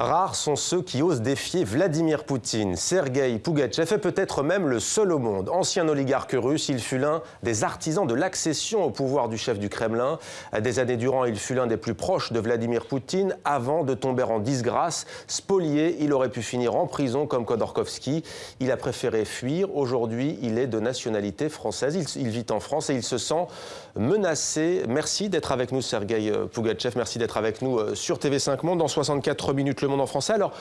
Rares sont ceux qui osent défier Vladimir Poutine. Sergei Pougachev est peut-être même le seul au monde. Ancien oligarque russe, il fut l'un des artisans de l'accession au pouvoir du chef du Kremlin. Des années durant, il fut l'un des plus proches de Vladimir Poutine avant de tomber en disgrâce. Spolié, il aurait pu finir en prison comme Khodorkovsky. Il a préféré fuir. Aujourd'hui, il est de nationalité française. Il, vit en France et il se sent menacé. Merci d'être avec nous, Sergei Pougachev. Merci d'être avec nous euh, sur TV5 Monde. Dans 64 minutes, le monde en français. Alors,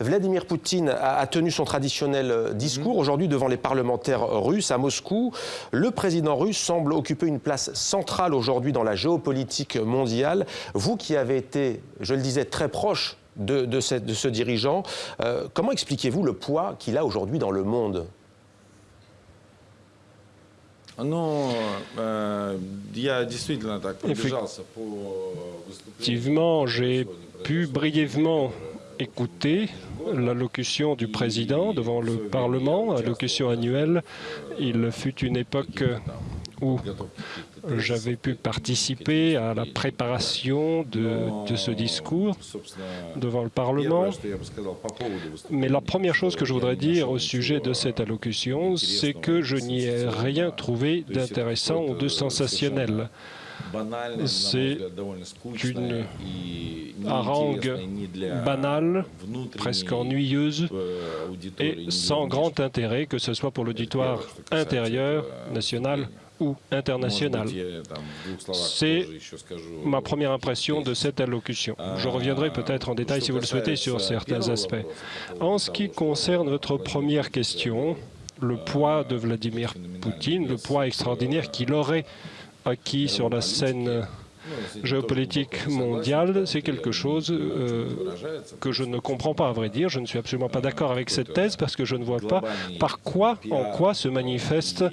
Vladimir Poutine a, tenu son traditionnel euh, discours mhm. aujourd'hui devant les parlementaires russes à Moscou. Le président russe semble occuper une place centrale aujourd'hui dans la géopolitique mondiale. Vous qui avez été, je le disais, très proche de, ce, dirigeant, euh, comment expliquez-vous le poids qu'il a aujourd'hui dans le monde? Non, euh, Effectivement, j'ai pu brièvement écouter l'allocution du président devant le Parlement, allocution annuelle. Il fut une époque où j'avais pu participer à la préparation de, ce discours devant le Parlement. Mais la première chose que je voudrais dire au sujet de cette allocution, c'est que je n'y ai rien trouvé d'intéressant ou de sensationnel. C'est une harangue banale, presque ennuyeuse et sans grand intérêt, que ce soit pour l'auditoire intérieur, national ou international. C'est ma première impression de cette allocution. Je reviendrai peut-être en détail, si vous le souhaitez, sur certains aspects. En ce qui concerne votre première question, le poids de Vladimir Poutine, le poids extraordinaire qu'il aurait acquis sur la scène géopolitique mondiale, c'est quelque chose euh, que je ne comprends pas, à vrai dire. Je ne suis absolument pas d'accord avec cette thèse parce que je ne vois pas par quoi, en quoi se manifeste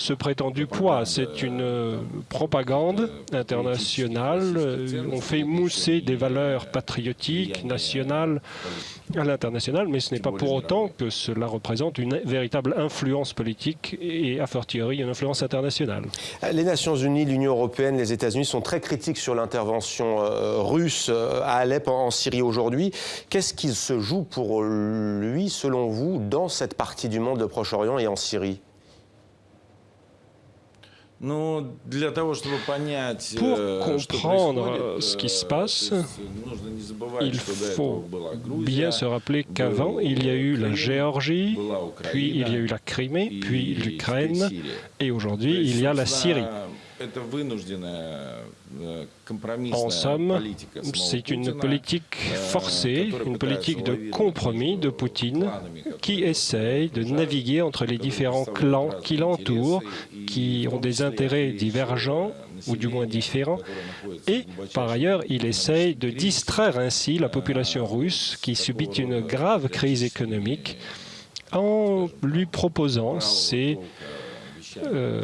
ce prétendu poids. C'est une euh, propagande internationale. Euh, on fait mousser des valeurs patriotiques, nationales à l'international, mais ce n'est pas pour autant que cela représente une véritable influence politique et, a fortiori, une influence internationale. Les Nations Unies, l'Union européenne, les États-Unis sont très critiques sur l'intervention euh, russe à Alep, en Syrie aujourd'hui. Qu'est-ce qui se joue pour lui, selon vous, dans cette partie du monde de Proche-Orient et en Syrie? Pour comprendre ce qui se passe, il faut bien se rappeler qu'avant, il y a eu la Géorgie, puis il y a eu la Crimée, puis l'Ukraine, et aujourd'hui, il y a la Syrie. Э, en somme, c'est une politique forcée, une politique de compromis de Poutine qui essaye de naviguer entre les différents clans qui l'entourent, qui ont des intérêts divergents ou du moins différents, et par ailleurs, il essaye de distraire ainsi la population russe qui subit une grave crise économique en lui proposant ces euh,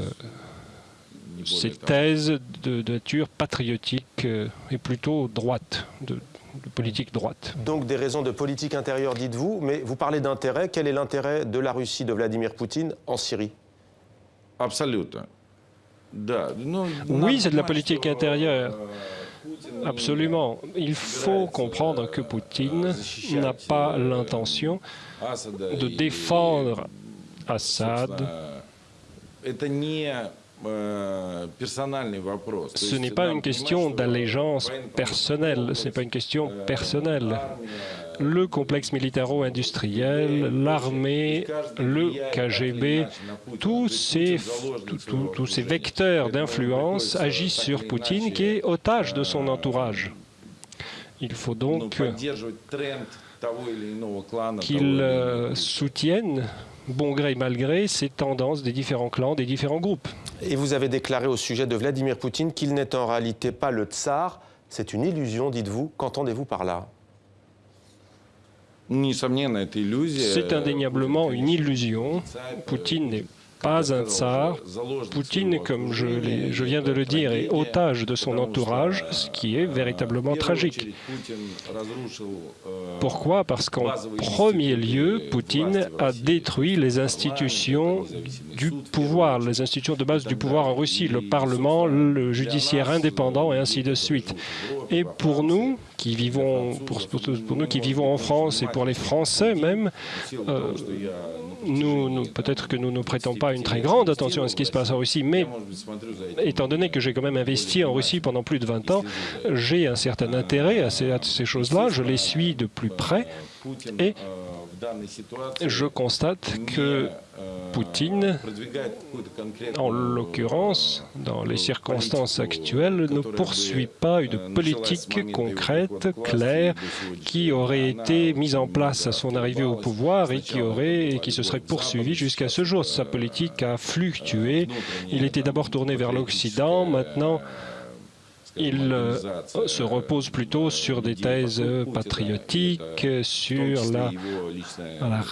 ces thèses de, nature patriotique euh, et plutôt droite, de, politique droite. Donc des raisons de politique intérieure, dites-vous, mais vous parlez d'intérêt. Quel est l'intérêt de la Russie de Vladimir Poutine en Syrie? Absolument. Oui, c'est de la politique intérieure. Absolument. Il faut comprendre que Poutine n'a pas l'intention de défendre Assad euh, ce n'est pas une question d'allégeance personnelle, ce n'est pas une question personnelle. Le complexe militaro-industriel, l'armée, le KGB, tous ces, tous ces vecteurs d'influence agissent sur Poutine qui est otage de son entourage. Il faut donc qu'il euh, soutienne bon gré mal gré, ces tendances des différents clans, des différents groupes. Et vous avez déclaré au sujet de Vladimir Poutine qu'il n'est en réalité pas le tsar. C'est une illusion, dites-vous. Qu'entendez-vous par là? C'est indéniablement une illusion. Poutine n'est pas un tsar. Poutine, comme je, viens de le dire, est otage de son entourage, ce qui est véritablement tragique. Pourquoi? Parce qu'en premier lieu, Poutine a détruit les institutions du pouvoir, les institutions de base du pouvoir en Russie, le Parlement, le judiciaire indépendant et ainsi de suite. Et pour nous, qui vivons, pour, nous qui vivons en France et pour les Français même, euh, peut-être que nous ne prêtons pas une très grande attention à ce qui se passe en Russie, mais étant donné que j'ai quand même investi en Russie pendant plus de 20 ans, j'ai un certain intérêt à ces choses-là, je les suis de plus près et je constate que Poutine, en l'occurrence, dans les circonstances actuelles, ne poursuit pas une politique concrète, claire, qui aurait été mise en place à son arrivée au pouvoir et qui, aurait, et qui se serait poursuivie jusqu'à ce jour. Sa politique a fluctué. Il était d'abord tourné vers l'Occident, maintenant il euh, se repose plutôt sur des thèses patriotiques, sur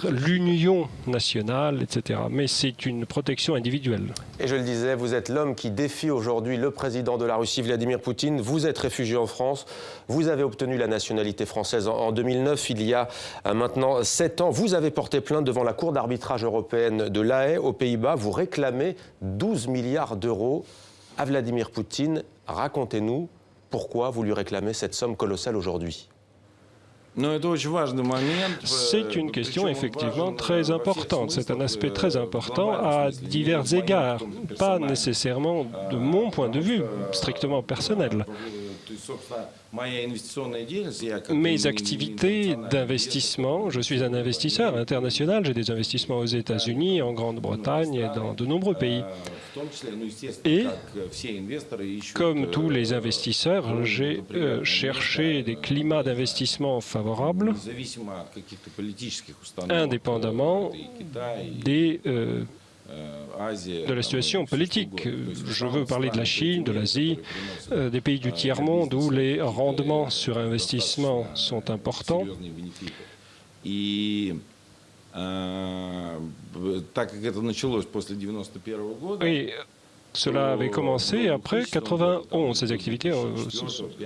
l'union nationale, etc. Mais c'est une protection individuelle. Et je le disais, vous êtes l'homme qui défie aujourd'hui le président de la Russie, Vladimir Poutine. Vous êtes réfugié en France. Vous avez obtenu la nationalité française en 2009, il y a euh, maintenant sept ans. Vous avez porté plainte devant la Cour d'arbitrage européenne de La Haye, aux Pays-Bas. Vous réclamez 12 milliards d'euros à Vladimir Poutine. Racontez-nous pourquoi vous lui réclamez cette somme colossale aujourd'hui. C'est une question effectivement très importante. C'est un aspect très important à divers égards, pas nécessairement de mon point de vue, strictement personnel. Mes activités d'investissement, je suis un investisseur international, j'ai des investissements aux États-Unis, en Grande-Bretagne et dans de nombreux pays. Et comme tous les investisseurs, j'ai euh, cherché des climats d'investissement favorables, indépendamment des euh, de la situation politique. Je veux parler de la Chine, de l'Asie, euh, des pays du tiers-monde où les rendements sur investissement sont importants. Et cela avait commencé après 91. Ces activités euh,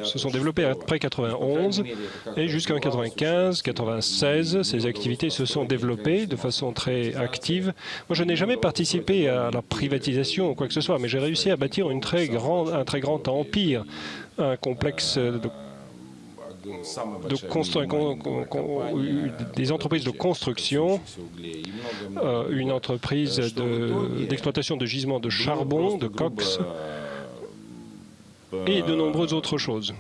se sont développées après 91 et jusqu'en 95, 96, ces activités se sont développées de façon très active. Moi, je n'ai jamais participé à la privatisation ou quoi que ce soit, mais j'ai réussi à bâtir un très grand empire, un complexe de de des entreprises de construction, euh, une entreprise d'exploitation de, de gisements de charbon, de cox, et de nombreuses autres choses.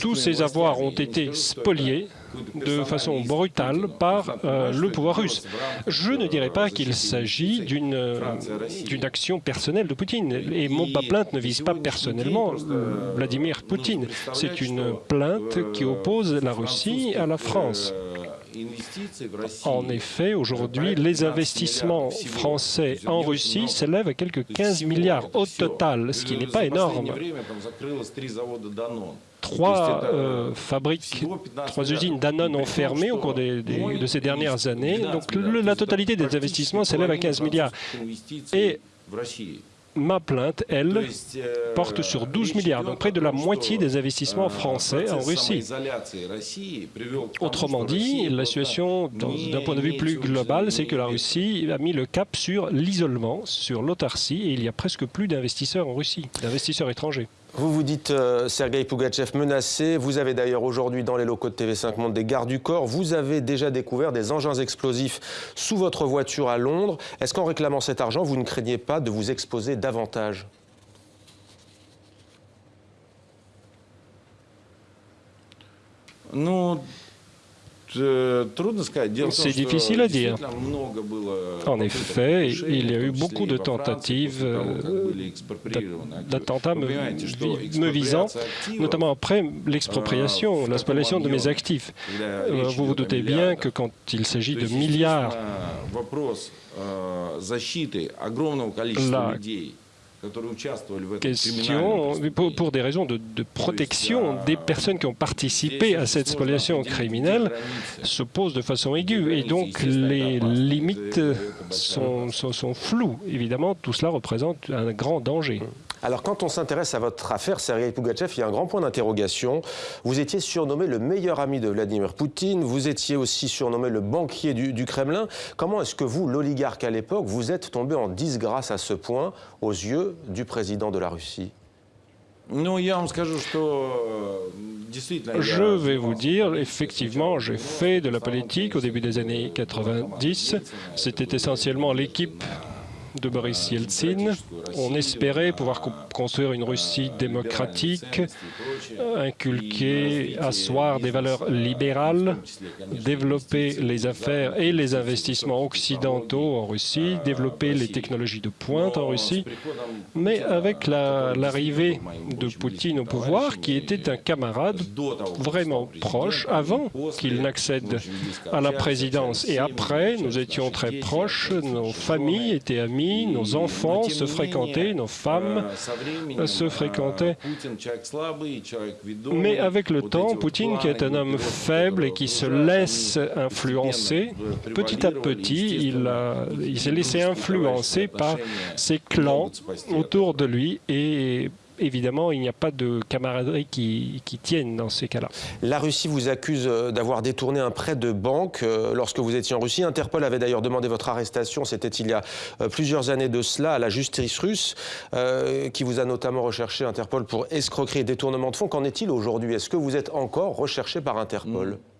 Tous ces avoirs ont été spoliés de façon brutale par euh, le pouvoir russe. Je ne dirais pas qu'il s'agit d'une action personnelle de Poutine. Et mon plainte ne vise pas personnellement Vladimir Poutine. C'est une plainte qui oppose la Russie à la France. En effet, aujourd'hui, les investissements français en Russie s'élèvent à quelques 15 milliards au total, ce qui n'est pas énorme trois euh, fabriques, trois usines Danone ont fermé au cours de ces dernières années. Donc la totalité des investissements s'élève à 15 milliards. Et ma plainte, elle, porte sur 12 milliards, donc près de la moitié des investissements français en Russie. Autrement dit, la situation d'un point de vue plus global, c'est que la Russie a mis le cap sur l'isolement, sur l'autarcie, et il y a presque plus d'investisseurs en Russie, d'investisseurs étrangers. Vous vous dites euh, Sergei Pougachev menacé. Vous avez d'ailleurs aujourd'hui dans les locaux de TV5 Monde des gardes du corps. Vous avez déjà découvert des engins explosifs sous votre voiture à Londres. Est-ce qu'en réclamant cet argent, vous ne craignez pas de vous exposer davantage? Non. C'est difficile à dire. En effet, il y a eu beaucoup de tentatives euh, d'attentats me, visant, notamment après l'expropriation, la spoliation de mes actifs. Euh, vous vous doutez bien que quand il s'agit de milliards, question, pour, des raisons de, protection des personnes qui ont participé à cette spoliation criminelle, se pose de façon aiguë. Et donc les limites sont, sont floues. Évidemment, tout cela représente un grand danger. Alors quand on s'intéresse à votre affaire, Sergei Pougachev, il y a un grand point d'interrogation. Vous étiez surnommé le meilleur ami de Vladimir Poutine, vous étiez aussi surnommé le banquier du, du Kremlin. Comment est-ce que vous, l'oligarque à l'époque, vous êtes tombé en disgrâce à ce point aux yeux du président de la Russie? Je vais vous dire, effectivement, j'ai fait de la politique au début des années 90. C'était essentiellement l'équipe de Boris Yeltsin. On espérait pouvoir co- construire une Russie démocratique, inculquer, asseoir des valeurs libérales, développer les affaires et les investissements occidentaux en Russie, développer les technologies de pointe en Russie. Mais avec la- l'arrivée de Poutine au pouvoir, qui était un camarade vraiment proche avant qu'il n'accède à la présidence. Et après, nous étions très proches, nos familles étaient amies, nos enfants se fréquentaient, nos femmes. se fréquentaient. Mais avec le temps, Poutine, qui est un homme faible et qui se laisse influencer, petit à petit, il, a- il s'est laissé influencer par ses clans autour de lui et évidemment, il n'y a pas de camaraderie qui, qui tienne dans ces cas-là. La Russie vous accuse euh, d'avoir détourné un prêt de banque euh, lorsque vous étiez en Russie. Interpol avait d'ailleurs demandé votre arrestation, c'était il y a euh, plusieurs années de cela, à la justice russe, euh, qui vous a notamment recherché, Interpol, pour escroquerie et détournement de fonds. Qu'en est-il aujourd'hui? Est-ce que vous êtes encore recherché par Interpol? Да,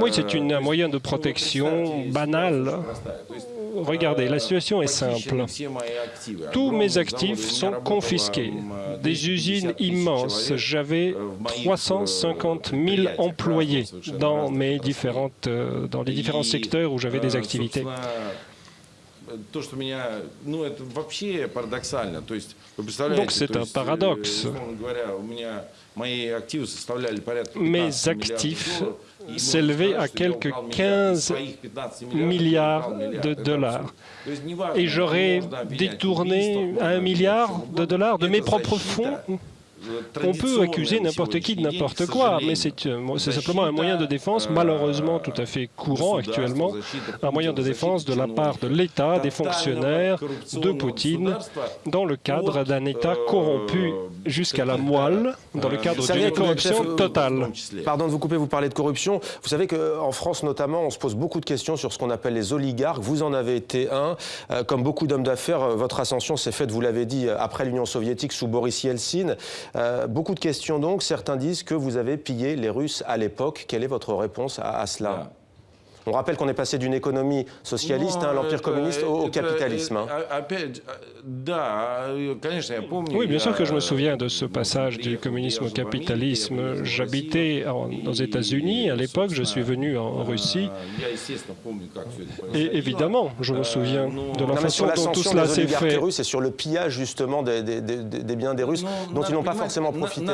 oui, c'est un moyen de protection banal. Regardez, la situation est simple. Tous mes actifs sont confisqués. Des usines immenses. J'avais 350 000 employés dans, mes différentes, э, dans les différents secteurs où j'avais des activités. Donc c'est un paradoxe. Mes actifs s'élevaient à quelques 15 milliards de dollars. Et j'aurais détourné un milliard de dollars de mes propres fonds on peut accuser n'importe qui de n'importe quoi, mais c'est euh, simplement un moyen de défense, malheureusement tout à fait courant actuellement, un moyen de défense de la part de l'État, des fonctionnaires, de Poutine, dans le cadre d'un État corrompu jusqu'à la moelle, dans le cadre d'une corruption totale. Pardon de vous couper, vous parlez de corruption. Vous savez qu'en France notamment, on se pose beaucoup de questions sur ce qu'on appelle les oligarques. Vous en avez été un. Euh, comme beaucoup d'hommes d'affaires, euh, votre ascension s'est faite, vous l'avez dit, après l'Union soviétique sous Boris Yeltsin. Euh, Beaucoup de questions donc. Certains disent que vous avez pillé les Russes à l'époque. Quelle est votre réponse à, à cela? On rappelle qu'on est passé d'une économie socialiste hein, à l'empire communiste au, capitalisme. Oui, bien sûr que je me souviens de ce passage du communisme au capitalisme. J'habitais aux États-Unis à l'époque, je suis venu en Russie. Et évidemment, je me souviens de la façon dont tout cela s'est fait. Russes et sur le pillage justement des biens des Russes dont ils n'ont pas forcément profité.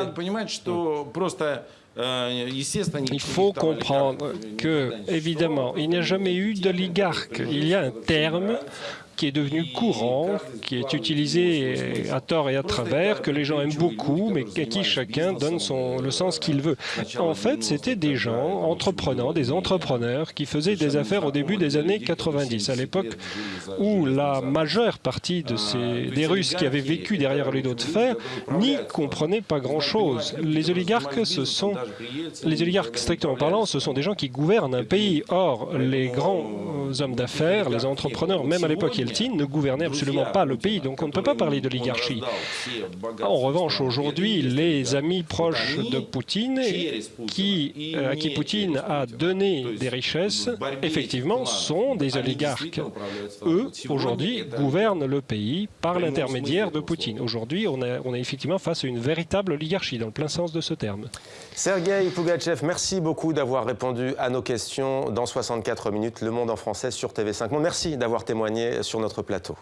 Il faut comprendre que, évidemment, il n'y a jamais eu d'oligarque. Il y a un terme qui est devenu courant, qui est utilisé à tort et à travers, que les gens aiment beaucoup, mais à qui chacun donne son, le sens qu'il veut. En fait, c'était des gens entreprenants, des entrepreneurs qui faisaient des affaires au début des années 90, à l'époque où la majeure partie de ces, des Russes qui avaient vécu derrière les rideaux de fer n'y comprenaient pas grand-chose. Les oligarques, ce sont les oligarques, strictement parlant, ce sont des gens qui gouvernent un pays. Or, les grands hommes d'affaires, les entrepreneurs, même à l'époque Ne gouvernaient absolument pas le pays. Donc on ne peut pas parler d'oligarchie. En revanche, aujourd'hui, les amis proches de Poutine, qui, euh, à qui Poutine a donné des richesses, effectivement, sont des oligarques. Eux, aujourd'hui, gouvernent le pays par l'intermédiaire de Poutine. Aujourd'hui, on, est- effectivement face à une véritable oligarchie, dans le plein sens de ce terme. Sergei Pougachev, merci beaucoup d'avoir répondu à nos questions dans 64 minutes. Le Monde en français sur TV5 Monde. Merci d'avoir témoigné sur notre plateau.